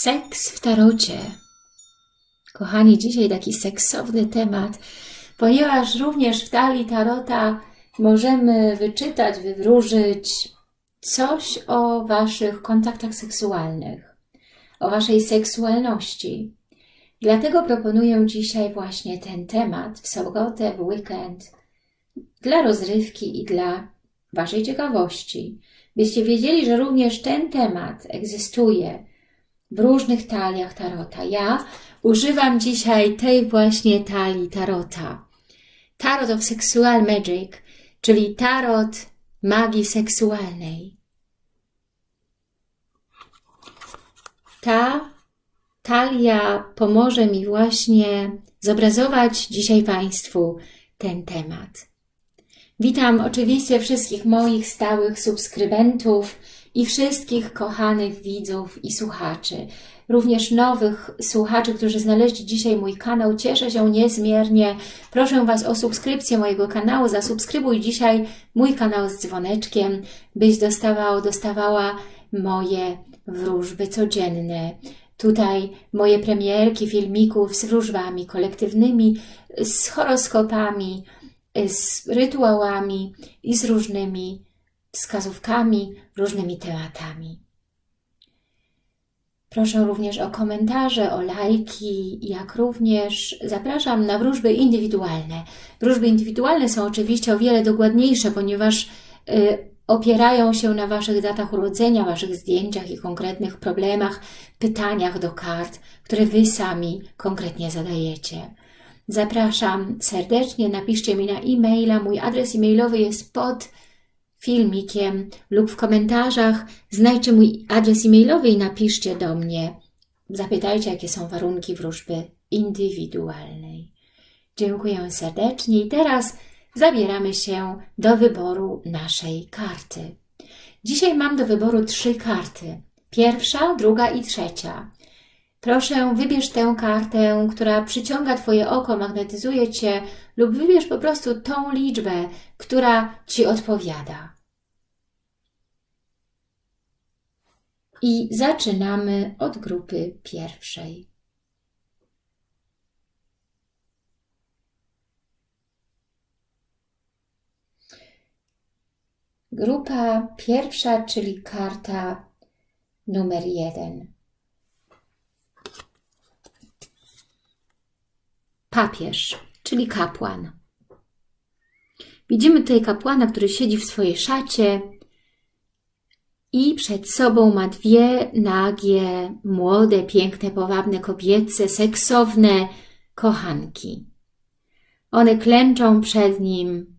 Seks w tarocie. Kochani, dzisiaj taki seksowny temat, ponieważ również w talii tarota możemy wyczytać, wywróżyć coś o Waszych kontaktach seksualnych, o Waszej seksualności. Dlatego proponuję dzisiaj właśnie ten temat w sobotę, w weekend, dla rozrywki i dla Waszej ciekawości, byście wiedzieli, że również ten temat egzystuje w różnych taliach tarota. Ja używam dzisiaj tej właśnie talii tarota. Tarot of Sexual Magic, czyli tarot magii seksualnej. Ta talia pomoże mi właśnie zobrazować dzisiaj Państwu ten temat. Witam oczywiście wszystkich moich stałych subskrybentów i wszystkich kochanych widzów i słuchaczy. Również nowych słuchaczy, którzy znaleźli dzisiaj mój kanał. Cieszę się niezmiernie. Proszę Was o subskrypcję mojego kanału. Zasubskrybuj dzisiaj mój kanał z dzwoneczkiem, byś dostawał, dostawała moje wróżby codzienne. Tutaj moje premierki filmików z wróżbami kolektywnymi, z horoskopami, z rytuałami i z różnymi wskazówkami, różnymi tematami. Proszę również o komentarze, o lajki, jak również zapraszam na wróżby indywidualne. Wróżby indywidualne są oczywiście o wiele dokładniejsze, ponieważ y, opierają się na Waszych datach urodzenia, Waszych zdjęciach i konkretnych problemach, pytaniach do kart, które Wy sami konkretnie zadajecie. Zapraszam serdecznie, napiszcie mi na e-maila, mój adres e-mailowy jest pod filmikiem lub w komentarzach. Znajdźcie mój adres e-mailowy i napiszcie do mnie. Zapytajcie, jakie są warunki wróżby indywidualnej. Dziękuję serdecznie i teraz zabieramy się do wyboru naszej karty. Dzisiaj mam do wyboru trzy karty. Pierwsza, druga i trzecia. Proszę, wybierz tę kartę, która przyciąga Twoje oko, magnetyzuje Cię lub wybierz po prostu tą liczbę, która Ci odpowiada. I zaczynamy od grupy pierwszej. Grupa pierwsza, czyli karta numer jeden. Papież, czyli kapłan. Widzimy tutaj kapłana, który siedzi w swojej szacie i przed sobą ma dwie nagie, młode, piękne, powabne kobiece, seksowne kochanki. One klęczą przed nim.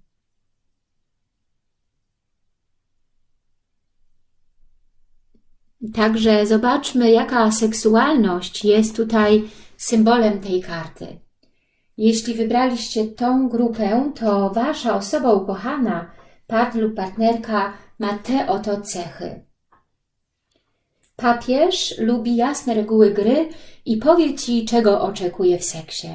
Także zobaczmy, jaka seksualność jest tutaj symbolem tej karty. Jeśli wybraliście tą grupę, to Wasza osoba ukochana, partner lub partnerka ma te oto cechy. Papież lubi jasne reguły gry i powie Ci, czego oczekuje w seksie.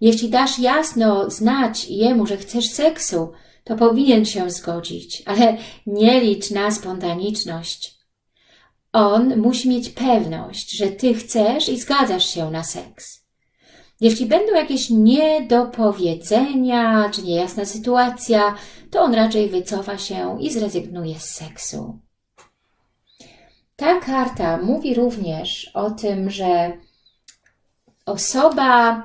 Jeśli dasz jasno znać jemu, że chcesz seksu, to powinien się zgodzić, ale nie licz na spontaniczność. On musi mieć pewność, że Ty chcesz i zgadzasz się na seks. Jeśli będą jakieś niedopowiedzenia czy niejasna sytuacja, to on raczej wycofa się i zrezygnuje z seksu. Ta karta mówi również o tym, że osoba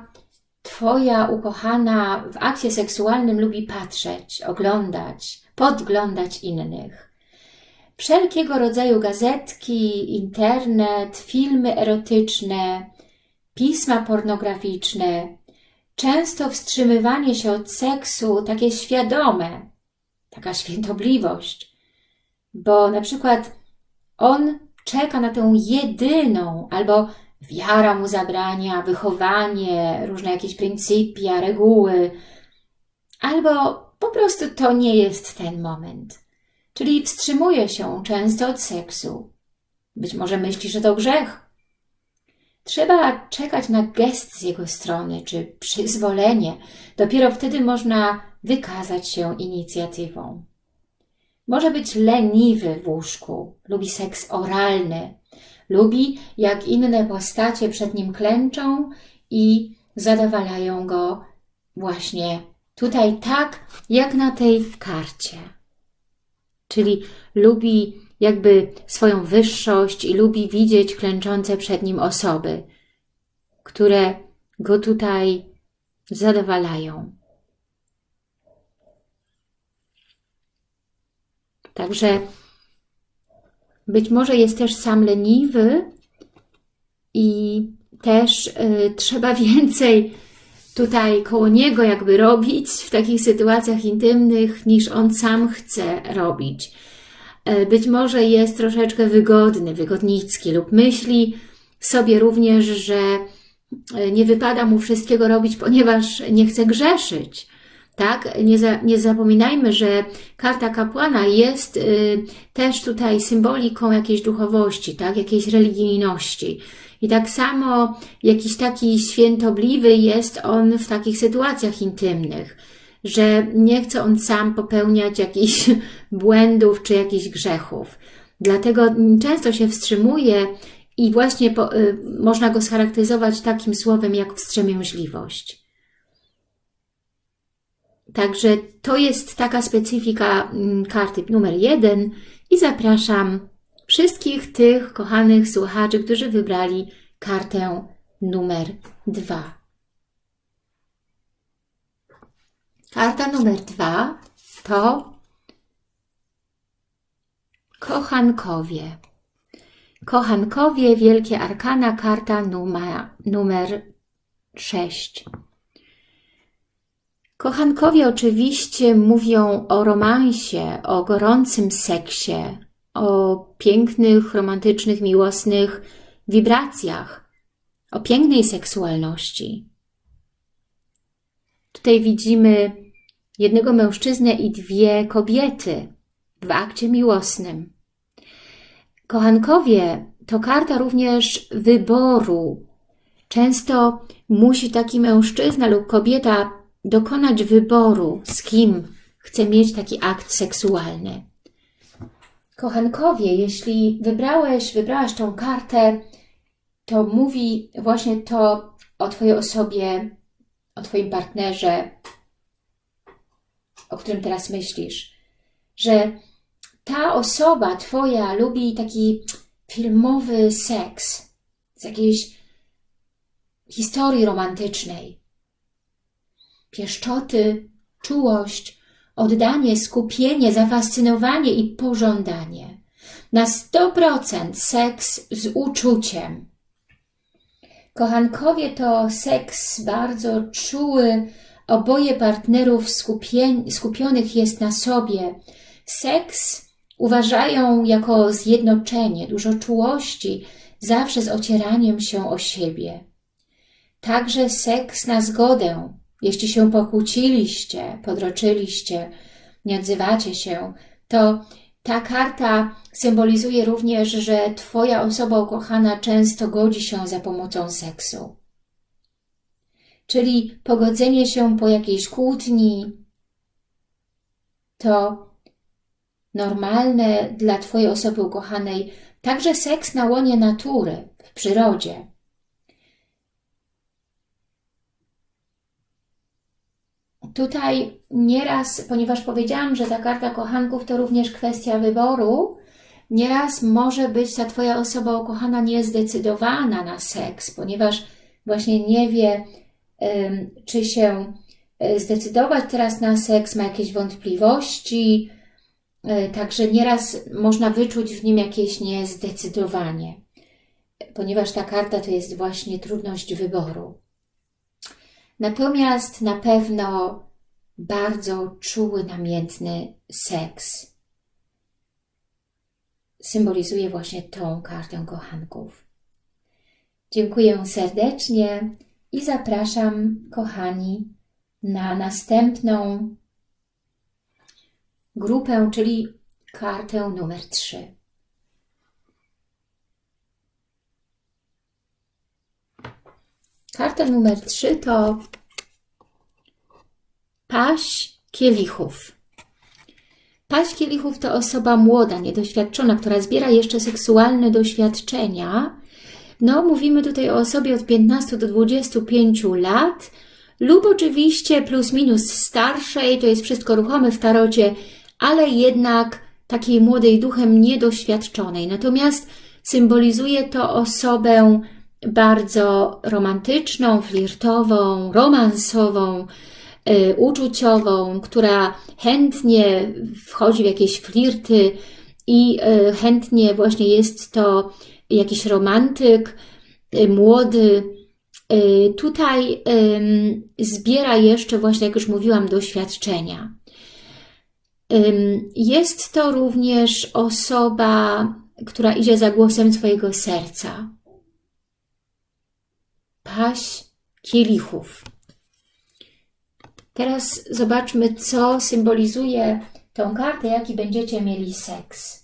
Twoja ukochana w akcie seksualnym lubi patrzeć, oglądać, podglądać innych. Wszelkiego rodzaju gazetki, internet, filmy erotyczne, pisma pornograficzne, często wstrzymywanie się od seksu, takie świadome, taka świętobliwość, bo na przykład on czeka na tę jedyną, albo wiara mu zabrania, wychowanie, różne jakieś pryncypia, reguły, albo po prostu to nie jest ten moment. Czyli wstrzymuje się często od seksu. Być może myśli, że to grzech, Trzeba czekać na gest z jego strony, czy przyzwolenie. Dopiero wtedy można wykazać się inicjatywą. Może być leniwy w łóżku, lubi seks oralny, Lubi, jak inne postacie przed nim klęczą i zadowalają go właśnie tutaj tak, jak na tej karcie. Czyli lubi jakby swoją wyższość i lubi widzieć klęczące przed nim osoby, które go tutaj zadowalają. Także być może jest też sam leniwy i też y, trzeba więcej tutaj koło niego jakby robić w takich sytuacjach intymnych, niż on sam chce robić. Y, być może jest troszeczkę wygodny, wygodnicki lub myśli sobie również, że y, nie wypada mu wszystkiego robić, ponieważ nie chce grzeszyć. Tak? Nie, za, nie zapominajmy, że karta kapłana jest y, też tutaj symboliką jakiejś duchowości, tak? jakiejś religijności. I tak samo jakiś taki świętobliwy jest on w takich sytuacjach intymnych, że nie chce on sam popełniać jakichś błędów czy jakichś grzechów. Dlatego często się wstrzymuje i właśnie po, y, można go scharakteryzować takim słowem jak wstrzemięźliwość. Także to jest taka specyfika mm, karty numer jeden i zapraszam wszystkich tych kochanych słuchaczy, którzy wybrali kartę numer dwa. Karta numer dwa to kochankowie. Kochankowie, Wielkie Arkana, karta numer, numer 6. Kochankowie oczywiście mówią o romansie, o gorącym seksie, o pięknych, romantycznych, miłosnych wibracjach, o pięknej seksualności. Tutaj widzimy jednego mężczyznę i dwie kobiety w akcie miłosnym. Kochankowie to karta również wyboru. Często musi taki mężczyzna lub kobieta dokonać wyboru, z kim chce mieć taki akt seksualny. Kochankowie, jeśli wybrałeś, wybrałaś tą kartę, to mówi właśnie to o Twojej osobie, o Twoim partnerze, o którym teraz myślisz, że ta osoba Twoja lubi taki filmowy seks z jakiejś historii romantycznej, pieszczoty, czułość, oddanie, skupienie, zafascynowanie i pożądanie. Na 100% seks z uczuciem. Kochankowie to seks bardzo czuły, oboje partnerów skupionych jest na sobie. Seks uważają jako zjednoczenie, dużo czułości, zawsze z ocieraniem się o siebie. Także seks na zgodę, jeśli się pokłóciliście, podroczyliście, nie odzywacie się, to ta karta symbolizuje również, że Twoja osoba ukochana często godzi się za pomocą seksu. Czyli pogodzenie się po jakiejś kłótni to normalne dla Twojej osoby ukochanej, także seks na łonie natury, w przyrodzie. Tutaj nieraz, ponieważ powiedziałam, że ta karta kochanków to również kwestia wyboru, nieraz może być ta Twoja osoba ukochana niezdecydowana na seks, ponieważ właśnie nie wie, czy się e, zdecydować teraz na seks, ma jakieś wątpliwości, e, także nieraz można wyczuć w nim jakieś niezdecydowanie, ponieważ ta karta to jest właśnie trudność wyboru. Natomiast na pewno bardzo czuły, namiętny seks symbolizuje właśnie tą kartę kochanków. Dziękuję serdecznie i zapraszam, kochani, na następną grupę, czyli kartę numer 3. Karta numer 3 to paść kielichów. Paść kielichów to osoba młoda, niedoświadczona, która zbiera jeszcze seksualne doświadczenia. No, mówimy tutaj o osobie od 15 do 25 lat lub oczywiście plus minus starszej, to jest wszystko ruchome w tarocie, ale jednak takiej młodej duchem niedoświadczonej. Natomiast symbolizuje to osobę bardzo romantyczną, flirtową, romansową, y, uczuciową, która chętnie wchodzi w jakieś flirty i y, chętnie właśnie jest to jakiś romantyk, y, młody. Y, tutaj zbiera jeszcze właśnie, jak już mówiłam, doświadczenia. Jest to również osoba, która idzie za głosem swojego serca. Paś kielichów. Teraz zobaczmy, co symbolizuje tą kartę, jaki będziecie mieli seks.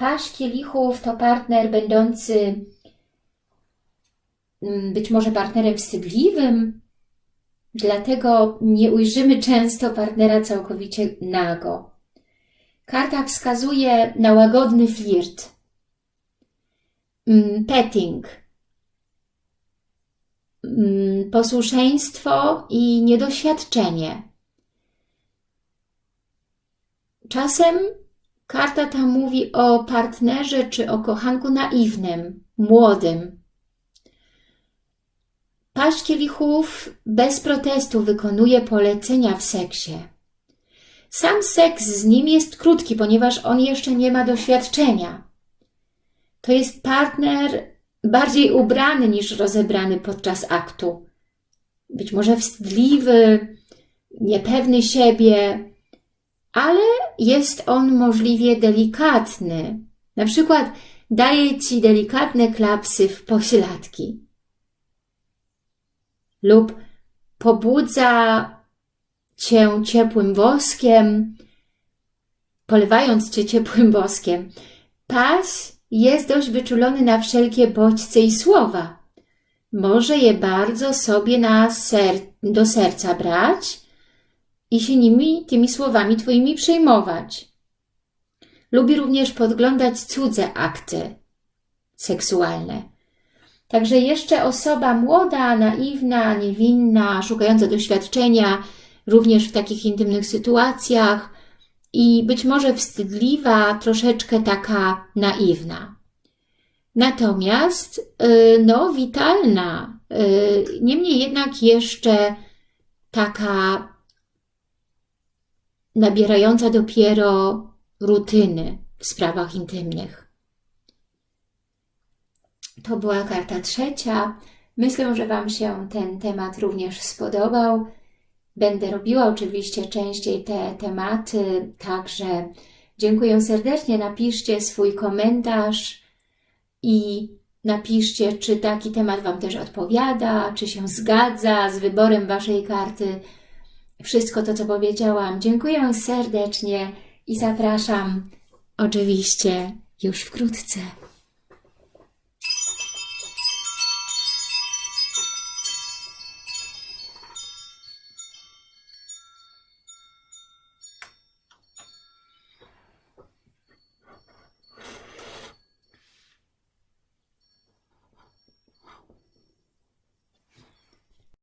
Paś kielichów to partner będący mm, być może partnerem wstydliwym, dlatego nie ujrzymy często partnera całkowicie nago. Karta wskazuje na łagodny flirt, mm, petting, mm, posłuszeństwo i niedoświadczenie. Czasem karta ta mówi o partnerze czy o kochanku naiwnym, młodym. Paść kielichów bez protestu wykonuje polecenia w seksie. Sam seks z nim jest krótki, ponieważ on jeszcze nie ma doświadczenia. To jest partner bardziej ubrany niż rozebrany podczas aktu. Być może wstydliwy, niepewny siebie, ale jest on możliwie delikatny. Na przykład daje Ci delikatne klapsy w pośladki. Lub pobudza Cię ciepłym woskiem, polewając Cię ciepłym woskiem. Paś jest dość wyczulony na wszelkie bodźce i słowa. Może je bardzo sobie na ser do serca brać i się nimi, tymi słowami Twoimi przejmować. Lubi również podglądać cudze akty seksualne. Także jeszcze osoba młoda, naiwna, niewinna, szukająca doświadczenia, również w takich intymnych sytuacjach i być może wstydliwa, troszeczkę taka naiwna. Natomiast, no, witalna, niemniej jednak jeszcze taka nabierająca dopiero rutyny w sprawach intymnych. To była karta trzecia. Myślę, że Wam się ten temat również spodobał. Będę robiła oczywiście częściej te tematy, także dziękuję serdecznie. Napiszcie swój komentarz i napiszcie, czy taki temat Wam też odpowiada, czy się zgadza z wyborem Waszej karty. Wszystko to, co powiedziałam. Dziękuję serdecznie i zapraszam oczywiście już wkrótce.